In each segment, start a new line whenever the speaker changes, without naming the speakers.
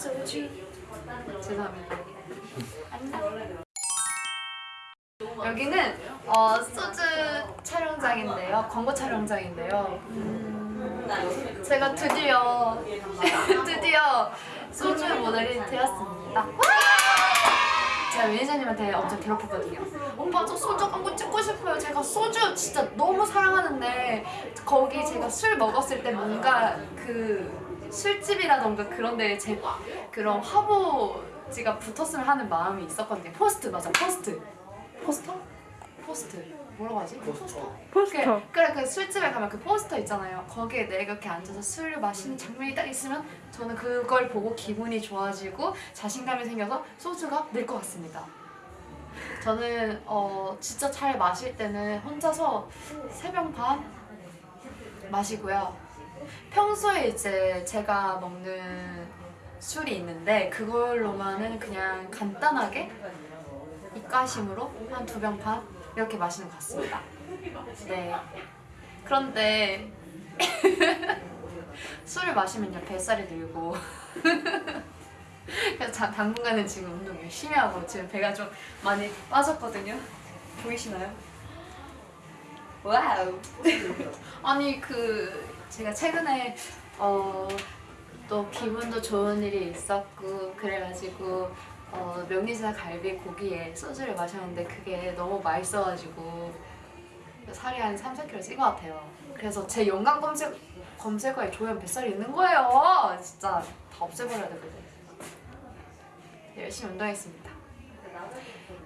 소주 죄송합니다 안녕 여기는 어, 소주 촬영장인데요 광고 촬영장인데요 음, 제가 드디어 드디어 소주 모델이 되었습니다 제가 매니저님한테 엄청 괴롭혔거든요. 오빠 저 소주 광고 찍고 싶어요. 제가 소주 진짜 너무 사랑하는데 거기 제가 술 먹었을 때 뭔가 그 술집이라던가 그런 데에 제 그런 화보지가 붙었으면 하는 마음이 있었거든요. 포스트 맞아 포스트. 포스터? 포스트. 뭐라고 하지? 포스터.
포스터.
그래 그 술집에 가면 그 포스터 있잖아요. 거기에 내가 이렇게 앉아서 술을 마시는 장면이 딱 있으면 저는 그걸 보고 기분이 좋아지고 자신감이 생겨서 소주가 늘 것 같습니다. 저는 어 진짜 잘 마실 때는 혼자서 세 병 반 마시고요. 평소에 이제 제가 먹는 술이 있는데 그걸로만은 그냥 간단하게 입가심으로 한 두 병 반 이렇게 마시는 것 같습니다. 네. 그런데 술을 마시면요 뱃살이 늘고 그래서 자- 당분간은 지금 운동 열심히 하고 지금 배가 좀 많이 빠졌거든요. 보이시나요? Wow. 아니 그 제가 최근에 어, 또 기분도 좋은 일이 있었고 그래가지고 어, 명륜진사갈비 고기에 소주를 마셨는데 그게 너무 맛있어가지고 살이 한 3, 4kg 찐 것 같아요. 그래서 제 연관 검색 검색어에 조연 뱃살이 있는 거예요. 진짜 다 없애버려야 되거든. 열심히 운동했습니다.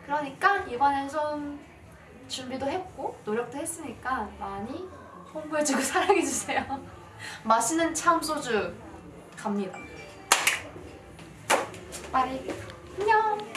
그러니까 이번엔 좀 준비도 했고 노력도 했으니까 많이 홍보해주고 사랑해주세요. 맛있는 참 소주 갑니다. 빠리 안녕.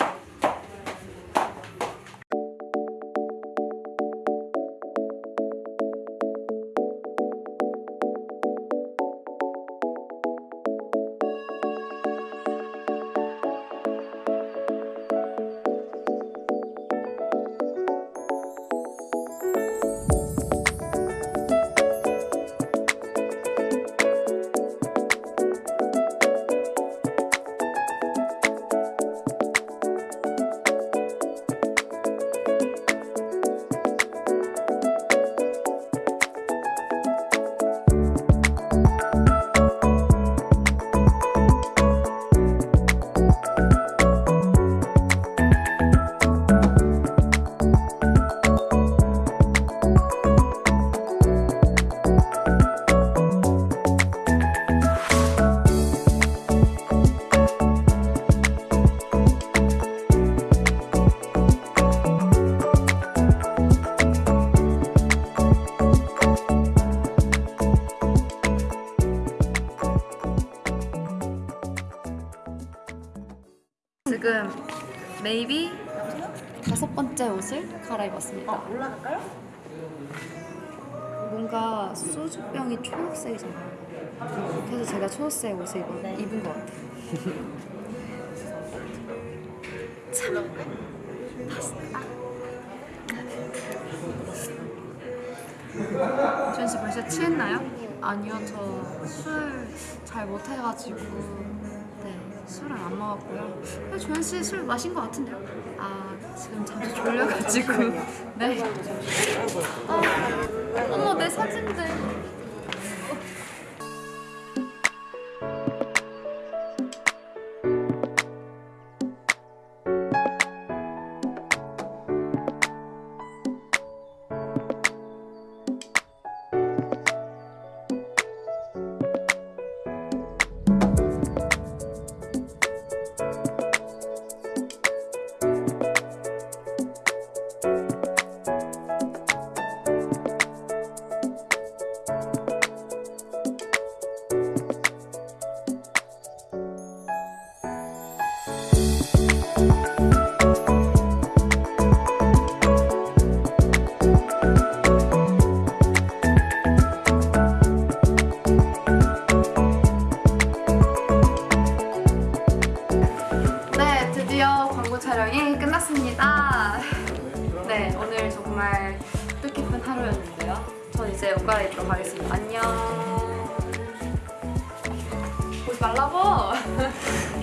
지금 메이비 다섯 번째 옷을 갈아입었습니다.
올라갈까요?
뭔가 소주병이 초록색이잖아요. 그래서 제가 초록색 옷을 입은,
네.
입은 것 같아요. 참 맛있다. 주현 씨 벌써 취했나요? 아니요, 저 술 잘 못해가지고 네 술은 안 먹었고요. 조현 씨 술 마신 것 같은데요? 아 지금 자주 졸려가지고 네. 어, 어머 내 사진들. 촬영이 끝났습니다. 네, 오늘 정말 뜻깊은 하루였는데요. 전 이제 옷 갈아입도록 하겠습니다. 안녕. 보지 말라고!